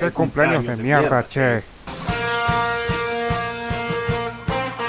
Qué cumpleaños de mierda, che.